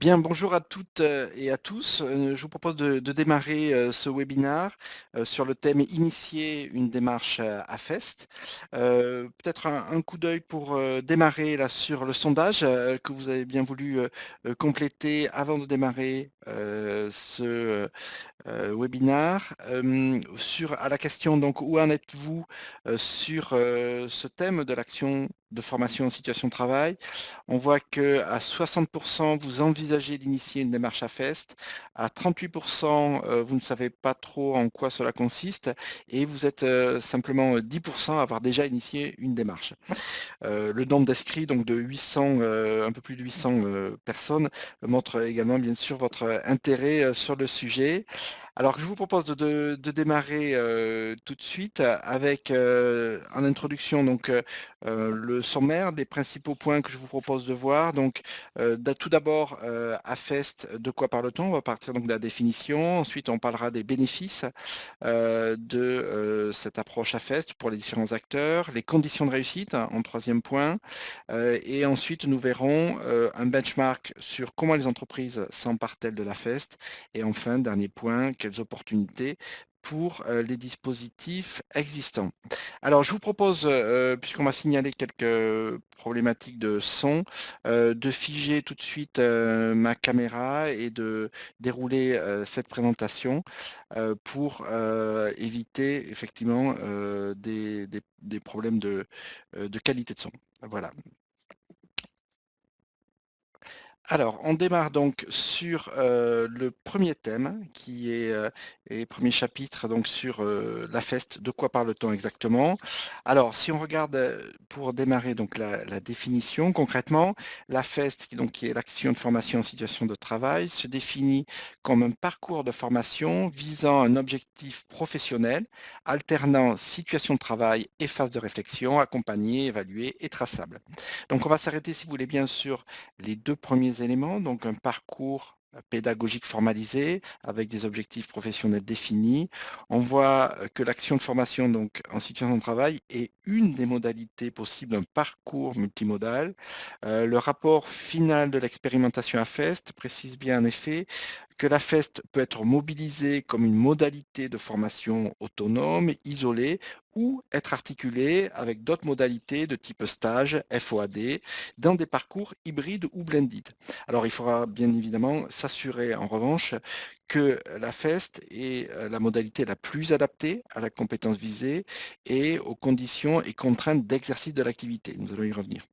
Bien, bonjour à toutes et à tous. Je vous propose de, démarrer ce webinaire sur le thème Initier une démarche à FEST. Peut-être un, coup d'œil pour démarrer là sur le sondage que vous avez bien voulu compléter avant de démarrer ce euh, webinaire. Sur, à la question donc où en êtes-vous sur ce thème de l'action de formation en situation de travail on voit que à 60% vous envisagez d'initier une démarche à FEST, à 38% euh, vous ne savez pas trop en quoi cela consiste et vous êtes euh, simplement 10% à avoir déjà initié une démarche. Euh, le nombre d'inscrits donc de 800, euh, un peu plus de 800 euh, personnes montre également bien sûr votre intérêt euh, sur le sujet. Alors je vous propose de, démarrer euh, tout de suite avec euh, en introduction donc euh, le sommaire des principaux points que je vous propose de voir. Donc euh, tout d'abord euh, à FEST, de quoi parle-t-on? On va partir donc de la définition. Ensuite on parlera des bénéfices euh, de cette approche à FEST pour les différents acteurs, les conditions de réussite hein, en troisième point. Et ensuite nous verrons un benchmark sur comment les entreprises s'emparent-elles de la FEST. Et enfin, dernier point, quelles opportunités pour euh, les dispositifs existants. Alors, je vous propose, euh, puisqu'on m'a signalé quelques problématiques de son, euh, de figer tout de suite euh, ma caméra et de dérouler euh, cette présentation euh, pour euh, éviter effectivement euh, des, problèmes euh, de qualité de son. Voilà. Alors, on démarre donc sur euh, le premier thème qui est euh, et premier chapitre donc sur euh, la FEST. De quoi parle-t-on exactement? Alors, si on regarde euh, pour démarrer donc la, définition concrètement, la FEST qui donc qui est l'action de formation en situation de travail se définit comme un parcours de formation visant un objectif professionnel alternant situation de travail et phase de réflexion accompagnée, évaluée et traçable. Donc, on va s'arrêter si vous voulez bien sûr les deux premiers éléments, donc un parcours pédagogique formalisé avec des objectifs professionnels définis. On voit que l'action de formation donc, en situation de travail est une des modalités possibles d'un parcours multimodal. Le rapport final de l'expérimentation à FEST précise bien en effet que la FEST peut être mobilisée comme une modalité de formation autonome, isolée, ou être articulée avec d'autres modalités de type stage, FOAD, dans des parcours hybrides ou blended. Alors il faudra bien évidemment s'assurer en revanche que la FEST est euh, la modalité la plus adaptée à la compétence visée et aux conditions et contraintes d'exercice de l'activité. Nous allons y revenir.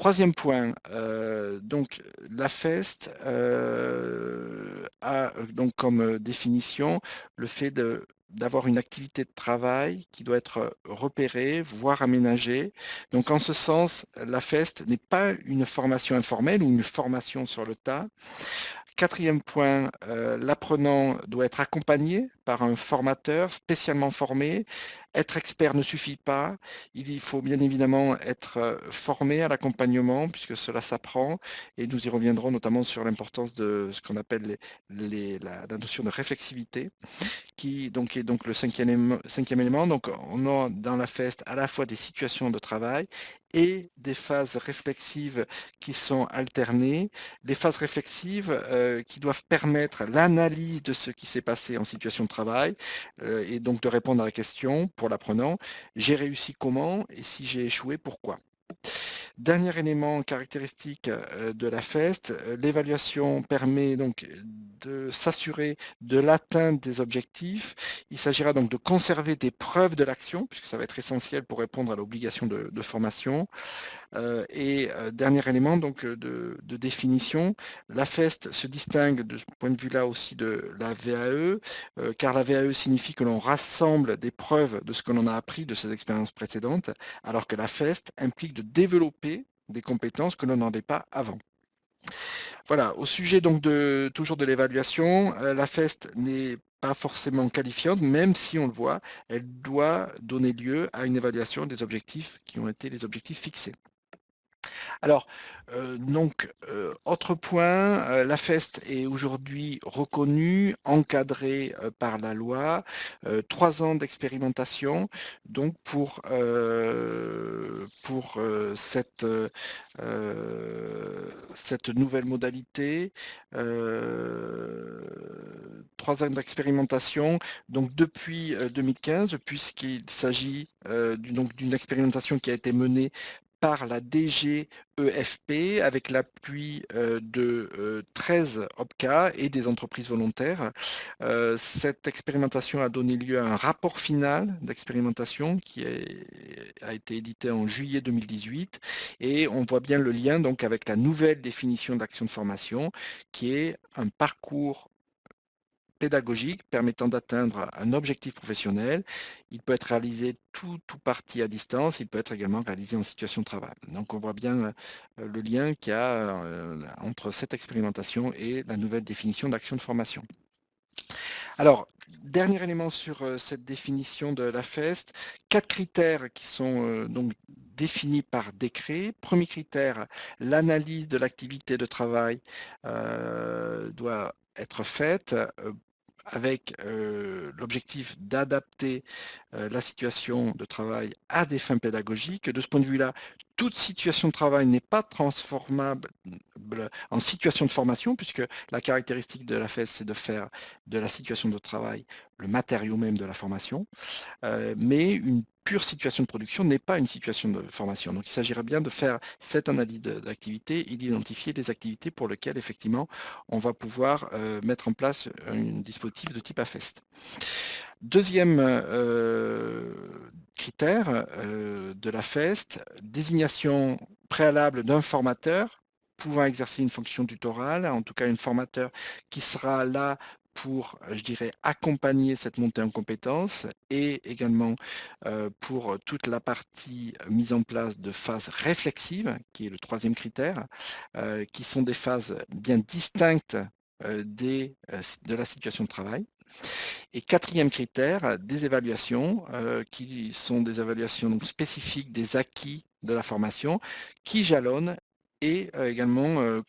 Troisième point, euh, donc la FEST euh, a euh, donc comme définition le fait d'avoir une activité de travail qui doit être repérée, voire aménagée. Donc en ce sens, la FEST n'est pas une formation informelle ou une formation sur le tas. Quatrième point, l'apprenant doit être accompagné par un formateur spécialement formé. Être expert ne suffit pas. Il faut bien évidemment être euh, formé à l'accompagnement puisque cela s'apprend et nous y reviendrons notamment sur l'importance de ce qu'on appelle les- la, notion de réflexivité qui donc est donc le cinquième cinquième élément. Donc on a dans la FEST à la fois des situations de travail et des phases réflexives qui sont alternées. Les phases réflexives euh, qui doivent permettre l'analyse de ce qui s'est passé en situation de travail euh, et donc de répondre à la question pour l'apprenant, j'ai réussi comment et si j'ai échoué, pourquoi? Dernier élément caractéristique euh, de la FEST, euh, l'évaluation permet donc de s'assurer de l'atteinte des objectifs. Il s'agira donc de conserver des preuves de l'action, puisque ça va être essentiel pour répondre à l'obligation de, formation. Euh, et euh, dernier élément donc euh, de, définition, la FEST se distingue de ce point de vue-là aussi de la VAE, euh, car la VAE signifie que l'on rassemble des preuves de ce que l'on a appris de ses expériences précédentes, alors que la FEST implique de développer des compétences que l'on n'avait pas avant. Voilà, au sujet donc de toujours de l'évaluation, euh, la FEST n'est pas forcément qualifiante, même si on le voit, elle doit donner lieu à une évaluation des objectifs qui ont été les objectifs fixés. Alors, heu, donc, heu, autre point, heu, la FEST est aujourd'hui reconnue, encadrée, par la loi, 3 ans d'expérimentation donc pour, cette, cette nouvelle modalité, 3 ans d'expérimentation donc depuis, heu, 2015 puisqu'il s'agit, d'une expérimentation qui a été menée par la DGEFP avec l'appui, heu, de, heu, 13 OPCA et des entreprises volontaires. Heu, cette expérimentation a donné lieu à un rapport final d'expérimentation qui a été édité en juillet 2018 et on voit bien le lien donc avec la nouvelle définition de l'action de formation qui est un parcours pédagogique permettant d'atteindre un objectif professionnel. Il peut être réalisé tout ou partie à distance, il peut être également réalisé en situation de travail. Donc on voit bien, heu, le lien qu'il y a, heu, entre cette expérimentation et la nouvelle définition de l'action de formation. Alors, dernier élément sur, heu, cette définition de la FEST, 4 critères qui sont, donc définis par décret. 1er critère, l'analyse de l'activité de travail, doit être faite, avec, l'objectif d'adapter, la situation de travail à des fins pédagogiques. De ce point de vue-là, toute situation de travail n'est pas transformable ble en situation de formation puisque la caractéristique de la FEST, c'est de faire de la situation de travail le matériau même de la formation, mais une situation de production n'est pas une situation de formation. Donc il s'agirait bien de faire cette analyse d'activité et d'identifier des activités pour lesquelles effectivement on va pouvoir, heu, mettre en place un dispositif de type AFEST. 2e, heu, critère, heu, de la FEST, désignation préalable d'un formateur pouvant exercer une fonction tutorale, en tout cas un formateur qui sera là pour, je dirais, accompagner cette montée en compétences et également, pour toute la partie mise en place de phases réflexives, qui est le 3e critère, qui sont des phases bien distinctes, des, de la situation de travail. Et 4e critère, des évaluations, qui sont des évaluations donc spécifiques des acquis de la formation, qui jalonnent et également, heu,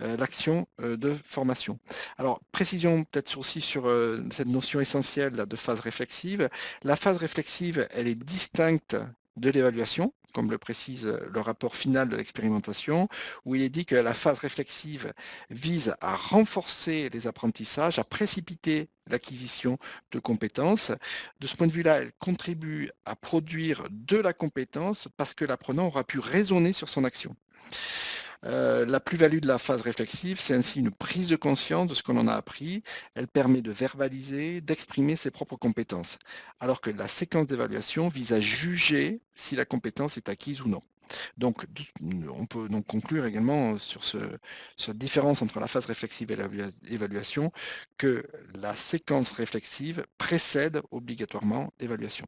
l'action, de formation. Alors précision peut-être aussi sur, cette notion essentielle de phase réflexive. La phase réflexive, elle est distincte de l'évaluation, comme le précise, heu, le rapport final de l'expérimentation, où il est dit que la phase réflexive vise à renforcer les apprentissages, à précipiter l'acquisition de compétences. De ce point de vue-là, elle contribue à produire de la compétence parce que l'apprenant aura pu raisonner sur son action. Heu, la plus-value de la phase réflexive, c'est ainsi une prise de conscience de ce qu'on en a appris. Elle permet de verbaliser, d'exprimer ses propres compétences. Alors que la séquence d'évaluation vise à juger si la compétence est acquise ou non. Donc on peut donc conclure également sur ce sur cette différence entre la phase réflexive et l'évalua évaluation, que la séquence réflexive précède obligatoirement l'évaluation.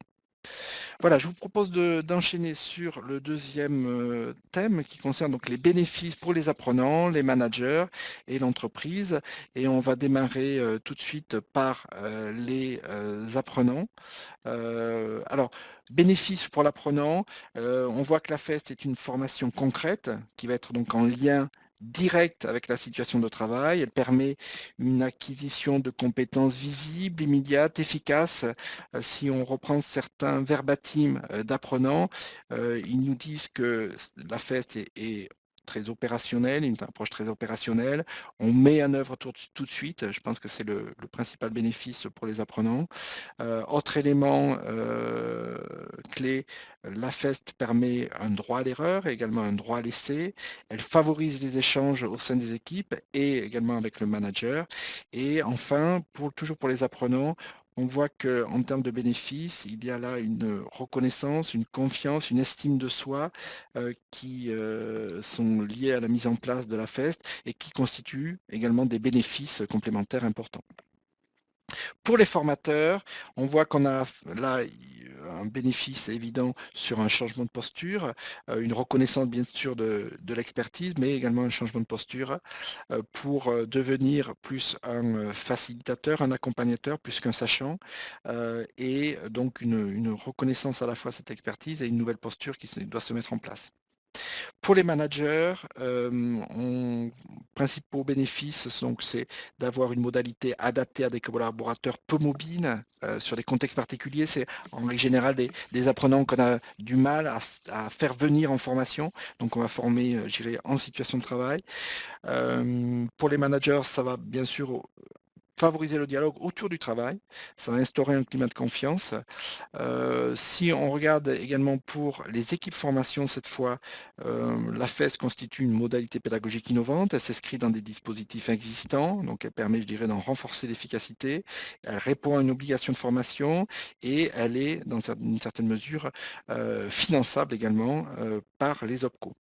Voilà, je vous propose de d'enchaîner sur le 2e, heu, thème qui concerne donc les bénéfices pour les apprenants, les managers et l'entreprise et on va démarrer, heu, tout de suite par, heu, les, apprenants. Alors bénéfices pour l'apprenant, on voit que la FEST est une formation concrète qui va être donc en lien direct avec la situation de travail. Elle permet une acquisition de compétences visibles, immédiates, efficaces. Heu, si on reprend certains verbatim, heu, d'apprenants, heu, ils nous disent que la est est très opérationnelle, une approche très opérationnelle. On met en œuvre tout de suite, je pense que c'est le principal bénéfice pour les apprenants. Heu, autre élément, heu, clé, la FEST permet un droit à l'erreur et également un droit à l'essai. Elle favorise les échanges au sein des équipes et également avec le manager et enfin, toujours pour les apprenants, on voit qu'en termes de bénéfices, il y a là une reconnaissance, une confiance, une estime de soi, heu, qui, heu, sont liées à la mise en place de la FEST et qui constituent également des bénéfices complémentaires importants. Pour les formateurs, on voit qu'on a là i un bénéfice évident sur un changement de posture, heu, une reconnaissance bien sûr de de l'expertise, mais également un changement de posture, heu, pour, devenir plus un, facilitateur, un accompagnateur plus qu'un sachant, et donc une une reconnaissance à la fois de cette expertise et une nouvelle posture qui doit se mettre en place. Pour les managers, on principaux bénéfices, c'est d'avoir une modalité adaptée à des collaborateurs peu mobiles, sur des contextes particuliers. C'est en règle générale des apprenants qu'on a du mal à faire venir en formation, donc on va former, dirais en situation de travail. Pour les managers, ça va bien sûr Favoriser le dialogue autour du travail, ça va instaurer un climat de confiance. Heu, si on regarde également pour les équipes formation cette fois, heu, la FES constitue une modalité pédagogique innovante. Elle s'inscrit dans des dispositifs existants, donc elle permet, je dirais, d'en renforcer l'efficacité. Elle répond à une obligation de formation et elle est dans une certaine mesure, heu, finançable également, par les OPCO.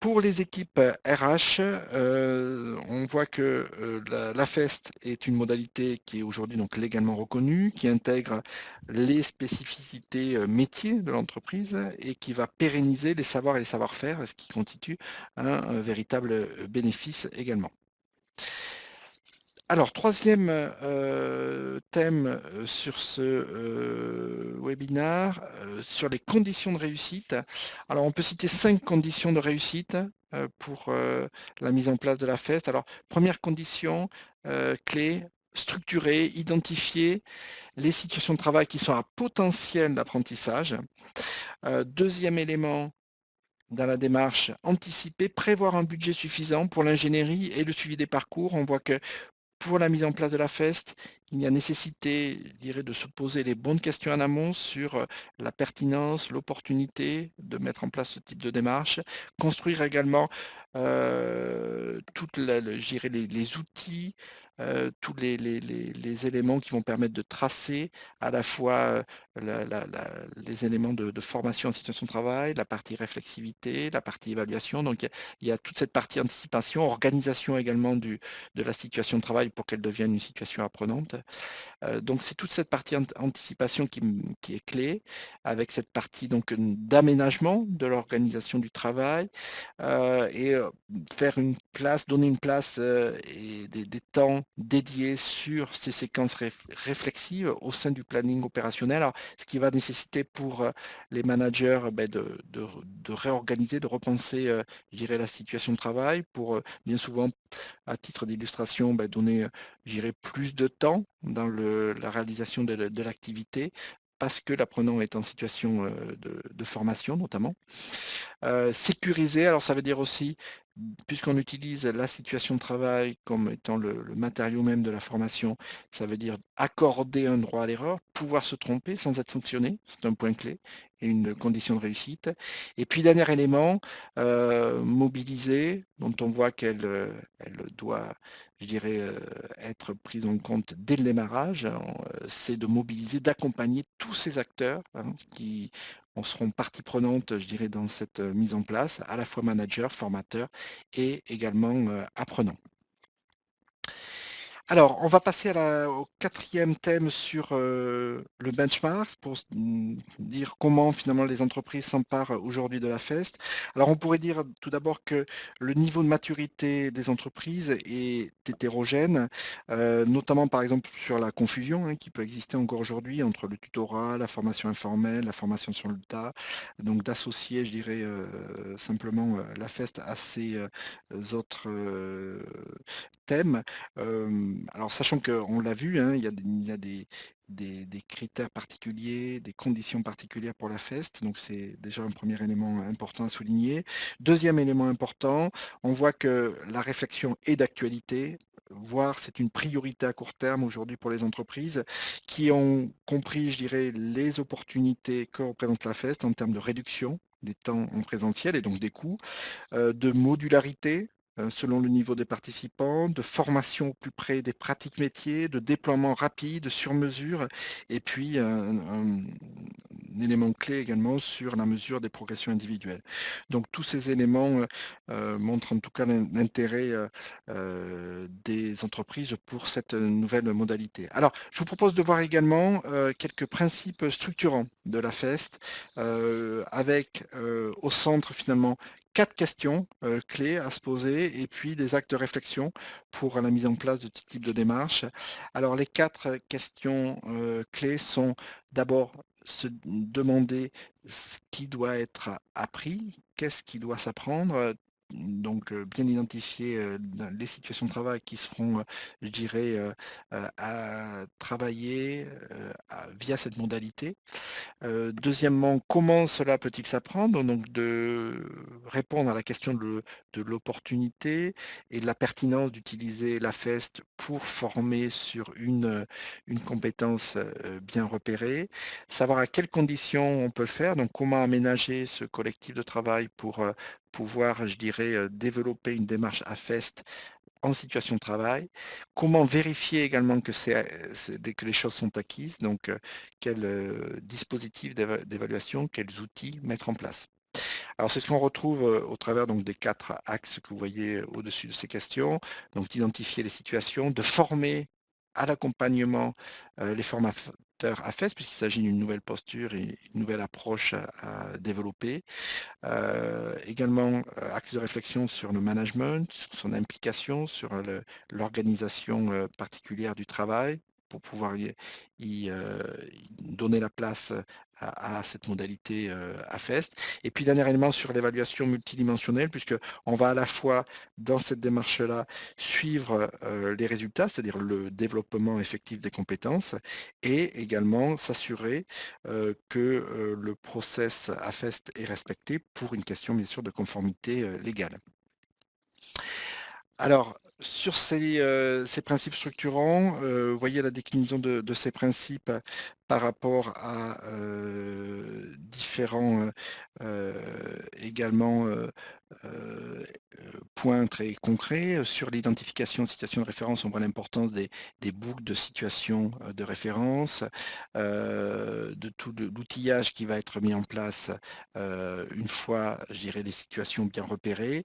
Pour les équipes RH, heu, on voit que, heu, la FEST est une modalité qui est aujourd'hui donc légalement reconnue, qui intègre les spécificités, heu, métiers de l'entreprise et qui va pérenniser les savoirs et les savoir-faire, ce qui constitue un, véritable, bénéfice également. Alors troisième e thème, heu, sur ce, heu, webinaire, heu, sur les conditions de réussite. Alors on peut citer 5 conditions de réussite, pour, la mise en place de la feste. Alors première condition, clé, structurer, identifier les situations de travail qui sont à potentiel d'apprentissage. 2 élément dans la démarche, anticiper, prévoir un budget suffisant pour l'ingénierie et le suivi des parcours. On voit que pour la mise en place de la feste, il y a nécessité, je de se poser les bonnes questions en amont sur, heu, la pertinence, l'opportunité de mettre en place ce type de démarche. Construire également, heu, toute la le je dirais les outils, heu, tous les éléments qui vont permettre de tracer à la fois, la les éléments de formation en situation de travail, la partie réflexivité, la partie évaluation. Donc il y a toute cette partie anticipation, organisation également de la situation de travail pour qu'elle devienne une situation apprenante. Heu, donc c'est toute cette partie ant anticipation qui est clé, avec cette partie donc, d'aménagement de l'organisation du travail, heu et heu, faire une place donner une place, et des temps dédiés sur ces séquences réf réflexives au sein du planning opérationnel. Alors ce qui va nécessiter pour, les managers, beh, de réorganiser, de repenser, la situation de travail pour, bien souvent à titre d'illustration, bah, donner, plus de temps dans la réalisation de l'activité, parce que l'apprenant est en situation, heu, de formation notamment. Heu, sécuriser, alors ça veut dire aussi, puisqu'on utilise la situation de travail comme étant le matériau même de la formation, ça veut dire accorder un droit à l'erreur, pouvoir se tromper sans être sanctionné, c'est un point clé une condition de réussite. Et puis dernier élément, heu, mobiliser, dont on voit qu'elle, heu, elle doit, je dirais, heu, être prise en compte dès le démarrage, heu, c'est de mobiliser, d'accompagner tous ces acteurs, hein, qui en seront partie prenante, je dirais, dans cette, mise en place, à la fois manager, formateur et également, apprenant. Alors, on va passer au quatrième thème sur, heu, le benchmark pour mmh, dire comment finalement les entreprises s'emparent aujourd'hui de la FEST. Alors on pourrait dire tout d'abord que le niveau de maturité des entreprises est hétérogène, heu, notamment par exemple sur la confusion, hein, qui peut exister encore aujourd'hui entre le tutorat, la formation informelle, la formation sur le tas. Donc d'associer, je dirais, simplement, la FEST à ces, autres, alors sachant qu'on l'a vu, hein, il y a des critères particuliers, des conditions particulières pour la FEST, donc c'est déjà un premier élément important à souligner. Deuxième élément important, on voit que la réflexion est d'actualité, voire c'est une priorité à court terme aujourd'hui pour les entreprises qui ont compris, je dirais, les opportunités que représente la FEST en termes de réduction des temps en présentiel et donc des coûts, de modularité, selon le niveau des participants, de formation au plus près des pratiques métiers, de déploiement rapide, sur mesure et puis un un élément clé également sur la mesure des progressions individuelles. Donc tous ces éléments, heu, montrent en tout cas l'in l'intérêt, des entreprises pour cette, nouvelle modalité. Alors, je vous propose de voir également, quelques principes structurants de la FEST, avec, au centre finalement 4 questions, heu, clés à se poser et puis des actes de réflexion pour la mise en place de ce type de démarche. Alors les 4 questions, heu, clés sont d'abord se demander ce qui doit être appris, qu'est-ce qui doit s'apprendre, donc bien identifier, les situations de travail qui seront, je dirais, à travailler, via cette modalité. Deuxièmement, comment cela peut-il s'apprendre? Donc de répondre à la question de l'opportunité et de la pertinence d'utiliser la FEST pour former sur une, une compétence, bien repérée. Savoir à quelles conditions on peut le faire, donc comment aménager ce collectif de travail pour, pouvoir, je dirais, développer une démarche AFEST en situation de travail? Comment vérifier également que les choses sont acquises, donc quel, dispositif d'éva d'évaluation, quels outils mettre en place? Alors c'est ce qu'on retrouve, au travers donc des 4 axes que vous voyez au-dessus de ces questions. Donc d'identifier les situations, de former à l'accompagnement, les formateurs AFES puisqu'il s'agit d'une nouvelle posture et une nouvelle approche à à développer. Heu, également, heu, axe de réflexion sur le management, sur son implication, sur l'organisation, heu, particulière du travail pour pouvoir y donner la place, à cette modalité, AFEST et puis dernier élément sur l'évaluation multidimensionnelle puisqu'on va à la fois dans cette démarche-là suivre, heu, les résultats, c'est-à-dire le développement effectif des compétences et également s'assurer, heu, que, le process AFEST est respecté pour une question bien sûr de conformité, légale. Alors, sur ces, heu, ces principes structurants, heu, vous voyez la déclinaison de ces principes par rapport à, heu, différents, également, points très concrets. Sur l'identification de situations de référence, on voit l'importance des boucles de situations, de référence, de tout l'outillage qui va être mis en place, une fois, les situations bien repérées.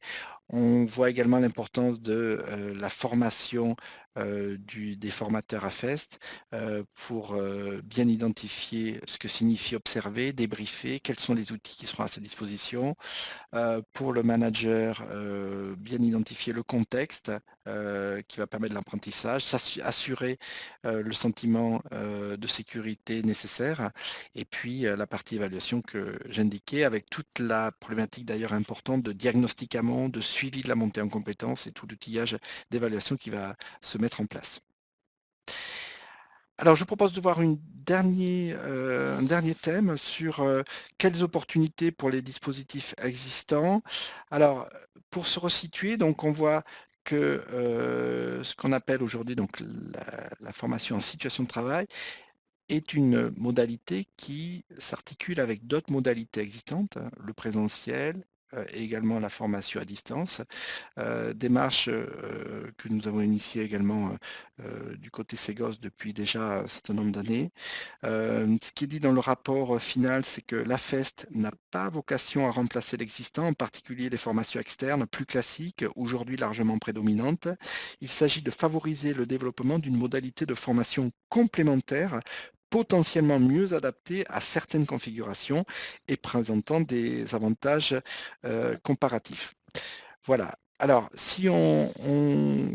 On voit également l'importance de, la formation, du des formateurs AFEST, heu, pour, heu, bien identifier ce que signifie observer, débriefer, quels sont les outils qui seront à sa disposition. Pour le manager, bien identifier le contexte, qui va permettre l'apprentissage, assurer, le sentiment, de sécurité nécessaire et puis, la partie évaluation que j'indiquais avec toute la problématique d'ailleurs importante de diagnostic amont, de suivi de la montée en compétences et tout l'outillage d'évaluation qui va se mettre en place. Alors je propose de voir heu, un dernier thème sur, heu, quelles opportunités pour les dispositifs existants. Alors, pour se resituer, donc on voit que, heu, ce qu'on appelle aujourd'hui la formation en situation de travail est une modalité qui s'articule avec d'autres modalités existantes, le présentiel, et également la formation à distance. Heu, démarche, heu, que nous avons initiée également, du côté Ségos depuis déjà un certain nombre d'années. Ce qui est dit dans le rapport, final, c'est que l'AFEST n'a pas vocation à remplacer l'existant, en particulier les formations externes plus classiques, aujourd'hui largement prédominantes. Il s'agit de favoriser le développement d'une modalité de formation complémentaire, potentiellement mieux adaptée à certaines configurations et présentant des avantages, heu, comparatifs. Voilà. Alors, si on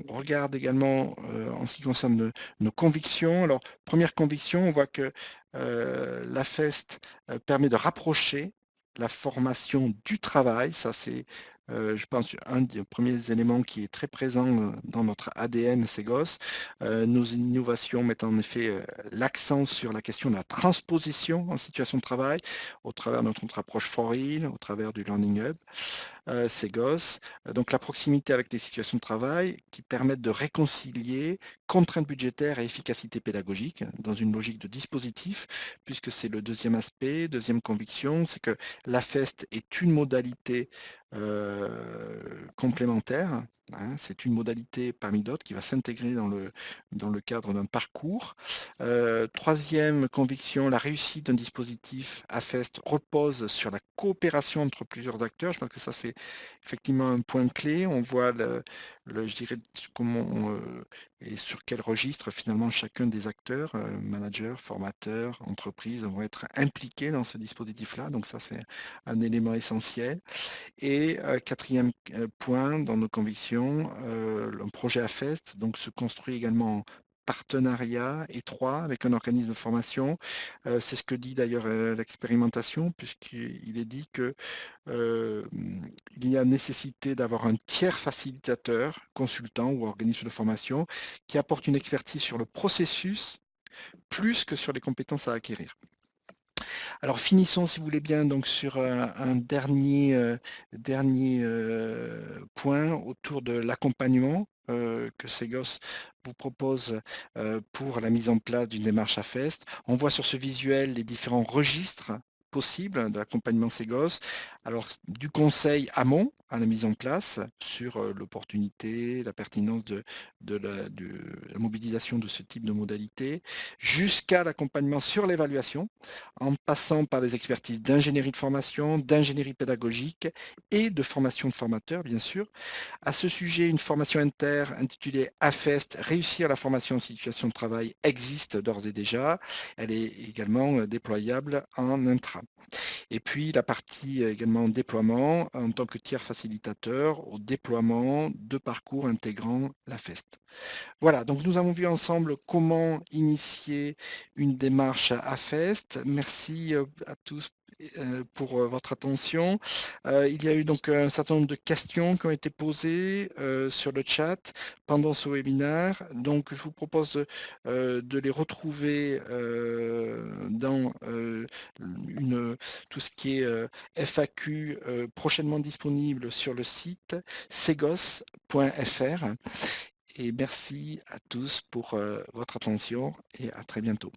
regarde également, heu, en ce qui concerne nos convictions, alors première conviction, on voit que, heu, la FEST, permet de rapprocher la formation du travail. Ça, c'est, heu, je pense un des premiers éléments qui est très présent, heu, dans notre ADN Ségos. Heu, nos innovations mettent en effet, heu, l'accent sur la question de la transposition en situation de travail, au travers de notre approche For-In, au travers du Learning Hub Ségos. Heu, donc la proximité avec des situations de travail qui permettent de réconcilier contraintes budgétaires et efficacité pédagogique dans une logique de dispositif, puisque c'est le deuxième aspect. Deuxième conviction, c'est que l'AFEST est une modalité, heu, complémentaire, hein. C'est une modalité parmi d'autres qui va s'intégrer dans le dans le cadre d'un parcours. Heu, 3 conviction, la réussite d'un dispositif AFEST repose sur la coopération entre plusieurs acteurs. Je pense que ça, c'est effectivement un point clé. On voit le je dirais comment heu et sur quel registre finalement chacun des acteurs, managers, formateurs, entreprises vont être impliqués dans ce dispositif-là. Donc ça, c'est un élément essentiel et Et heu, 4e q point dans nos convictions, le projet AFEST donc se construit également en partenariat étroit avec un organisme de formation. C'est ce que dit d'ailleurs, l'expérimentation puisqu'il est dit que, hem, il y a nécessité d'avoir un tiers facilitateur, consultant ou organisme de formation qui apporte une expertise sur le processus, plus que sur les compétences à acquérir. Alors finissons si vous voulez bien donc sur, heu, un dernier, dernier, heu, point autour de l'accompagnement, que Segos vous propose, pour la mise en place d'une démarche AFEST. On voit sur ce visuel les différents registres possibles de l'accompagnement Segos. Alors s du conseil amont à la mise en place sur, heu, l'opportunité, la pertinence de la de la mobilisation de ce type de modalité, jusqu'à l'accompagnement sur l'évaluation, en passant par les expertises d'ingénierie de formation, d'ingénierie pédagogique et de formation de formateurs bien sûr. À ce sujet, une formation inter intitulée AFEST: Réussir la formation en situation de travail existe d'ores et déjà. Elle est également, heu, déployable en intra. Et puis la partie également déploiement en tant que tiers facilitateur au déploiement de parcours intégrant l'AFEST. Voilà, donc nous avons vu ensemble comment initier une démarche AFEST. Merci, heu, à tous pour, heu, votre attention. Heu, il y a eu donc un certain nombre de questions qui ont été posées, sur le chat pendant ce webinaire. Donc je vous propose, de les retrouver, dans, une, tout ce qui est, FAQ, prochainement disponible sur le site segos.fr et merci à tous pour, votre attention et à très bientôt.